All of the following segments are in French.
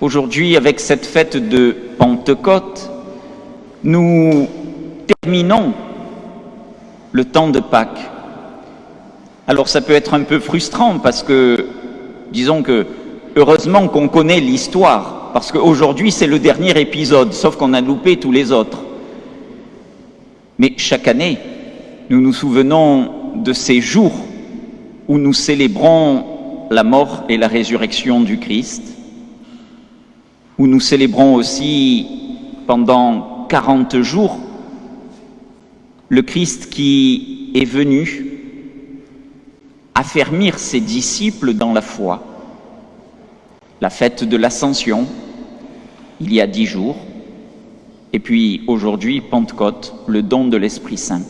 Aujourd'hui, avec cette fête de Pentecôte, nous terminons le temps de Pâques. Alors ça peut être un peu frustrant parce que, disons que, heureusement qu'on connaît l'histoire, parce qu'aujourd'hui c'est le dernier épisode, sauf qu'on a loupé tous les autres. Mais chaque année, nous nous souvenons de ces jours où nous célébrons la mort et la résurrection du Christ, où nous célébrons aussi pendant 40 jours le Christ qui est venu affermir ses disciples dans la foi. La fête de l'Ascension, il y a dix jours, et puis aujourd'hui, Pentecôte, le don de l'Esprit Saint.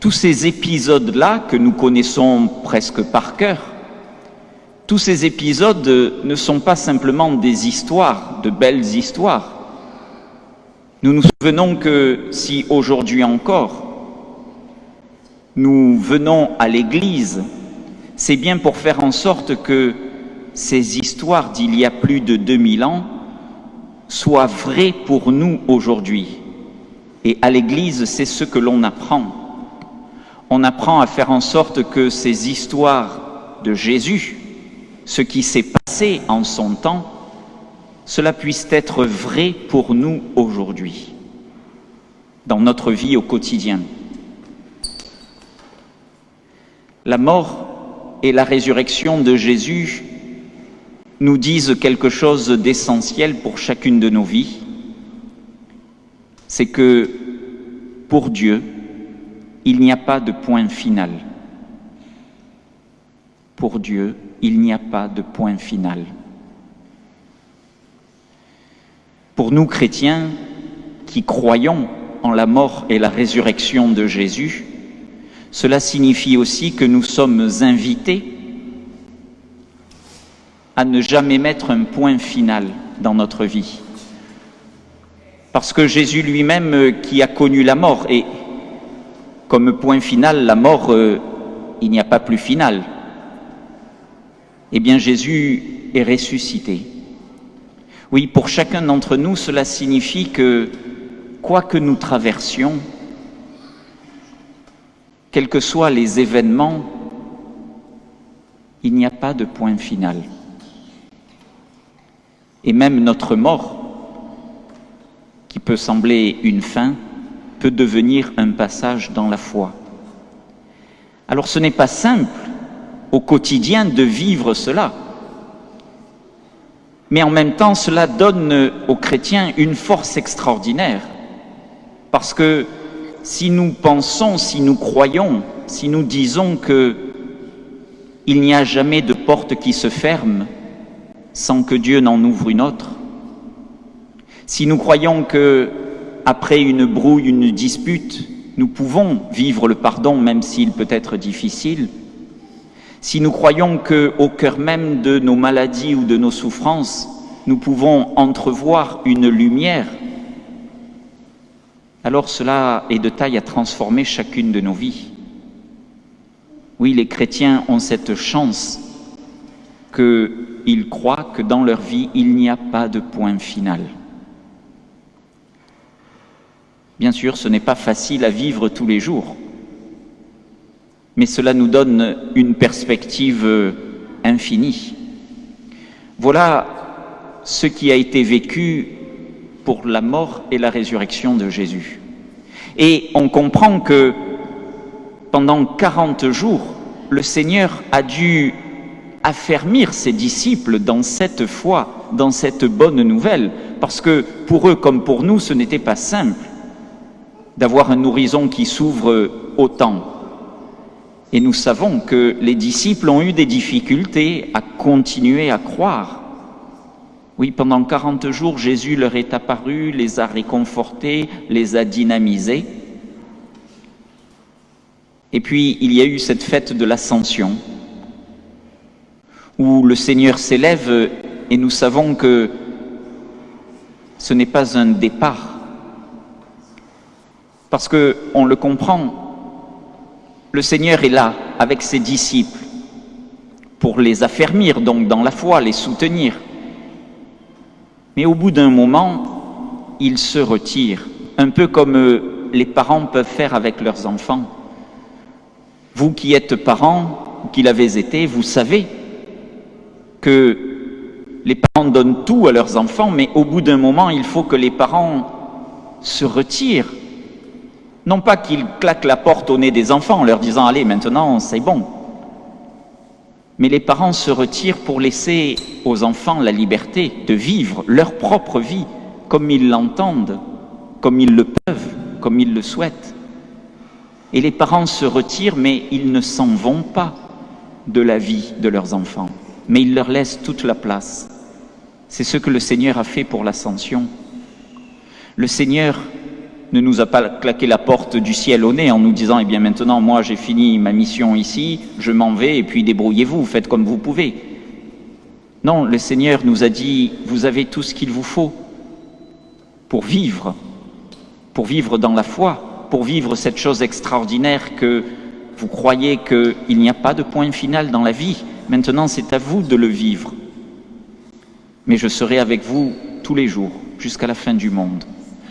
Tous ces épisodes-là que nous connaissons presque par cœur, tous ces épisodes ne sont pas simplement des histoires, de belles histoires. Nous nous souvenons que si aujourd'hui encore, nous venons à l'Église, c'est bien pour faire en sorte que ces histoires d'il y a plus de 2000 ans soient vraies pour nous aujourd'hui. Et à l'Église, c'est ce que l'on apprend on apprend à faire en sorte que ces histoires de Jésus, ce qui s'est passé en son temps, cela puisse être vrai pour nous aujourd'hui, dans notre vie au quotidien. La mort et la résurrection de Jésus nous disent quelque chose d'essentiel pour chacune de nos vies, c'est que pour Dieu, il n'y a pas de point final. Pour Dieu, il n'y a pas de point final. Pour nous chrétiens qui croyons en la mort et la résurrection de Jésus, cela signifie aussi que nous sommes invités à ne jamais mettre un point final dans notre vie. Parce que Jésus lui-même qui a connu la mort, et comme point final, la mort, euh, il n'y a pas plus final. Eh bien, Jésus est ressuscité. Oui, pour chacun d'entre nous, cela signifie que, quoi que nous traversions, quels que soient les événements, il n'y a pas de point final. Et même notre mort, qui peut sembler une fin, peut devenir un passage dans la foi. Alors ce n'est pas simple au quotidien de vivre cela, mais en même temps cela donne aux chrétiens une force extraordinaire, parce que si nous pensons, si nous croyons, si nous disons que il n'y a jamais de porte qui se ferme sans que Dieu n'en ouvre une autre, si nous croyons que après une brouille, une dispute, nous pouvons vivre le pardon même s'il peut être difficile, si nous croyons qu'au cœur même de nos maladies ou de nos souffrances, nous pouvons entrevoir une lumière, alors cela est de taille à transformer chacune de nos vies. Oui, les chrétiens ont cette chance qu'ils croient que dans leur vie, il n'y a pas de point final. Bien sûr, ce n'est pas facile à vivre tous les jours, mais cela nous donne une perspective infinie. Voilà ce qui a été vécu pour la mort et la résurrection de Jésus. Et on comprend que pendant 40 jours, le Seigneur a dû affermir ses disciples dans cette foi, dans cette bonne nouvelle, parce que pour eux comme pour nous, ce n'était pas simple d'avoir un horizon qui s'ouvre autant. Et nous savons que les disciples ont eu des difficultés à continuer à croire. Oui, pendant 40 jours, Jésus leur est apparu, les a réconfortés, les a dynamisés. Et puis, il y a eu cette fête de l'Ascension, où le Seigneur s'élève et nous savons que ce n'est pas un départ, parce qu'on le comprend. Le Seigneur est là avec ses disciples pour les affermir donc dans la foi, les soutenir. Mais au bout d'un moment, ils se retirent, un peu comme euh, les parents peuvent faire avec leurs enfants. Vous qui êtes parents, qui l'avez été, vous savez que les parents donnent tout à leurs enfants, mais au bout d'un moment, il faut que les parents se retirent. Non pas qu'ils claquent la porte au nez des enfants en leur disant Allez, maintenant, c'est bon. Mais les parents se retirent pour laisser aux enfants la liberté de vivre leur propre vie comme ils l'entendent, comme ils le peuvent, comme ils le souhaitent. Et les parents se retirent, mais ils ne s'en vont pas de la vie de leurs enfants, mais ils leur laissent toute la place. C'est ce que le Seigneur a fait pour l'ascension. Le Seigneur ne nous a pas claqué la porte du ciel au nez en nous disant, eh bien maintenant, moi j'ai fini ma mission ici, je m'en vais et puis débrouillez-vous, faites comme vous pouvez. Non, le Seigneur nous a dit, vous avez tout ce qu'il vous faut pour vivre, pour vivre dans la foi, pour vivre cette chose extraordinaire que vous croyez qu'il n'y a pas de point final dans la vie. Maintenant, c'est à vous de le vivre. Mais je serai avec vous tous les jours, jusqu'à la fin du monde.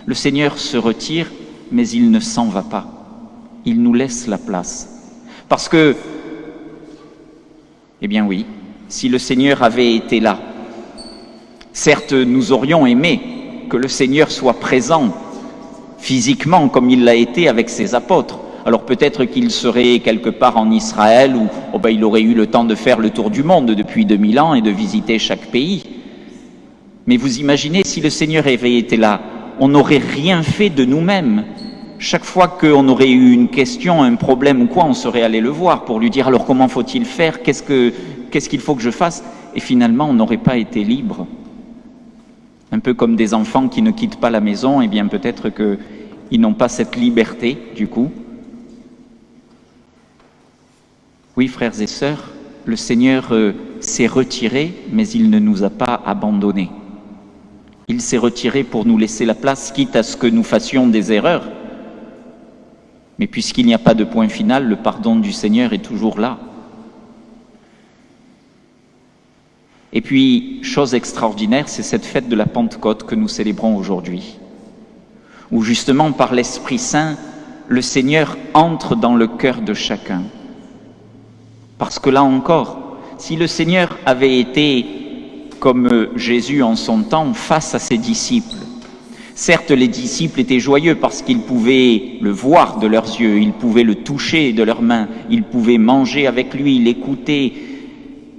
Le Seigneur se retire, mais il ne s'en va pas. Il nous laisse la place. Parce que, eh bien oui, si le Seigneur avait été là, certes, nous aurions aimé que le Seigneur soit présent physiquement comme il l'a été avec ses apôtres. Alors peut-être qu'il serait quelque part en Israël où oh ben, il aurait eu le temps de faire le tour du monde depuis 2000 ans et de visiter chaque pays. Mais vous imaginez si le Seigneur avait été là, on n'aurait rien fait de nous-mêmes. Chaque fois qu'on aurait eu une question, un problème ou quoi, on serait allé le voir pour lui dire alors comment faut-il faire, qu'est-ce qu'il faut que je fasse? Et finalement, on n'aurait pas été libre. Un peu comme des enfants qui ne quittent pas la maison, et eh bien peut-être qu'ils n'ont pas cette liberté du coup. Oui, frères et sœurs, le Seigneur euh, s'est retiré, mais il ne nous a pas abandonnés. Il s'est retiré pour nous laisser la place, quitte à ce que nous fassions des erreurs. Mais puisqu'il n'y a pas de point final, le pardon du Seigneur est toujours là. Et puis, chose extraordinaire, c'est cette fête de la Pentecôte que nous célébrons aujourd'hui, où justement par l'Esprit Saint, le Seigneur entre dans le cœur de chacun. Parce que là encore, si le Seigneur avait été comme Jésus en son temps face à ses disciples. Certes, les disciples étaient joyeux parce qu'ils pouvaient le voir de leurs yeux, ils pouvaient le toucher de leurs mains, ils pouvaient manger avec lui, l'écouter,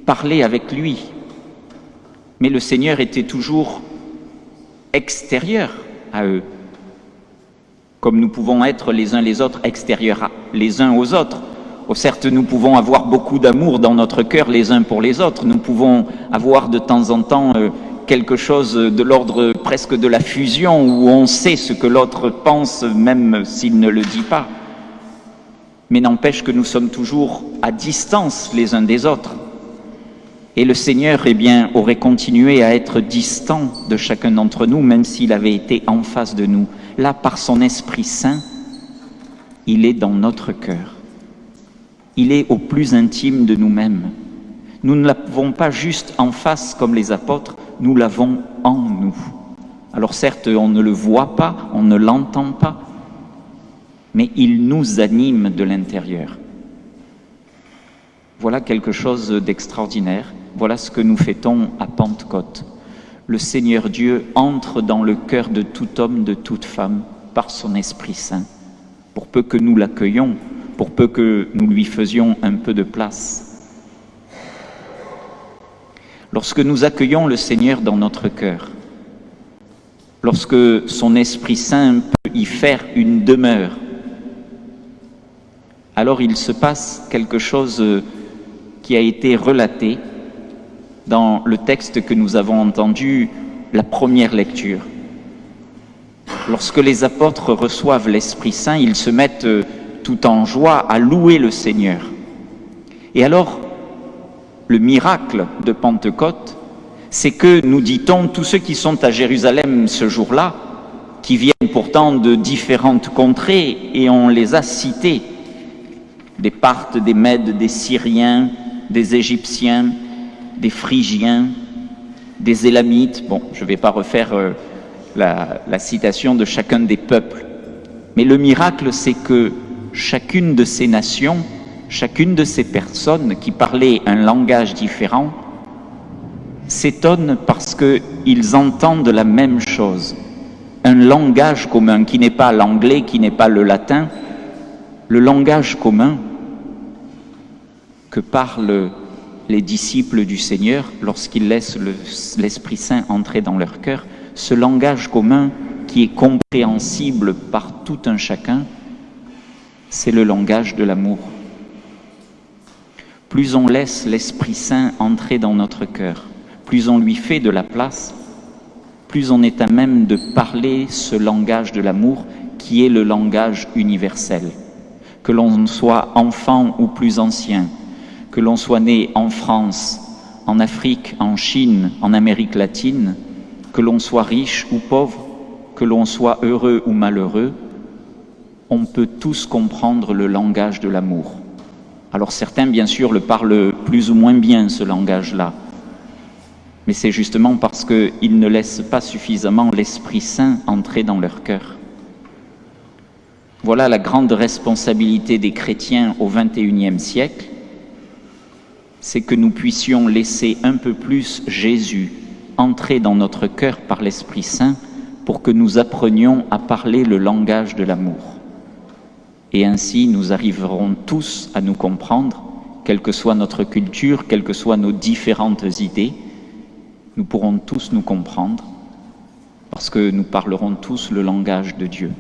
parler avec lui. Mais le Seigneur était toujours extérieur à eux, comme nous pouvons être les uns les autres extérieurs les uns aux autres. Oh, certes, nous pouvons avoir beaucoup d'amour dans notre cœur les uns pour les autres. Nous pouvons avoir de temps en temps euh, quelque chose de l'ordre presque de la fusion où on sait ce que l'autre pense même s'il ne le dit pas. Mais n'empêche que nous sommes toujours à distance les uns des autres. Et le Seigneur, eh bien, aurait continué à être distant de chacun d'entre nous, même s'il avait été en face de nous. Là, par son Esprit Saint, il est dans notre cœur il est au plus intime de nous-mêmes. Nous ne l'avons pas juste en face comme les apôtres, nous l'avons en nous. Alors certes, on ne le voit pas, on ne l'entend pas, mais il nous anime de l'intérieur. Voilà quelque chose d'extraordinaire. Voilà ce que nous fêtons à Pentecôte. Le Seigneur Dieu entre dans le cœur de tout homme, de toute femme, par son Esprit Saint. Pour peu que nous l'accueillons, pour peu que nous lui faisions un peu de place. Lorsque nous accueillons le Seigneur dans notre cœur, lorsque son Esprit Saint peut y faire une demeure, alors il se passe quelque chose qui a été relaté dans le texte que nous avons entendu, la première lecture. Lorsque les apôtres reçoivent l'Esprit Saint, ils se mettent tout en joie à louer le Seigneur. Et alors, le miracle de Pentecôte, c'est que, nous dit-on, tous ceux qui sont à Jérusalem ce jour-là, qui viennent pourtant de différentes contrées, et on les a cités, des Parthes, des Mèdes, des Syriens, des Égyptiens, des Phrygiens, des Élamites. Bon, je ne vais pas refaire euh, la, la citation de chacun des peuples. Mais le miracle, c'est que chacune de ces nations, chacune de ces personnes qui parlaient un langage différent, s'étonnent parce qu'ils entendent la même chose. Un langage commun qui n'est pas l'anglais, qui n'est pas le latin, le langage commun que parlent les disciples du Seigneur lorsqu'ils laissent l'Esprit Saint entrer dans leur cœur, ce langage commun qui est compréhensible par tout un chacun, c'est le langage de l'amour. Plus on laisse l'Esprit Saint entrer dans notre cœur, plus on lui fait de la place, plus on est à même de parler ce langage de l'amour qui est le langage universel. Que l'on soit enfant ou plus ancien, que l'on soit né en France, en Afrique, en Chine, en Amérique latine, que l'on soit riche ou pauvre, que l'on soit heureux ou malheureux, on peut tous comprendre le langage de l'amour. Alors certains, bien sûr, le parlent plus ou moins bien, ce langage-là. Mais c'est justement parce qu'ils ne laissent pas suffisamment l'Esprit Saint entrer dans leur cœur. Voilà la grande responsabilité des chrétiens au XXIe siècle, c'est que nous puissions laisser un peu plus Jésus entrer dans notre cœur par l'Esprit Saint pour que nous apprenions à parler le langage de l'amour. Et ainsi, nous arriverons tous à nous comprendre, quelle que soit notre culture, quelles que soient nos différentes idées, nous pourrons tous nous comprendre, parce que nous parlerons tous le langage de Dieu.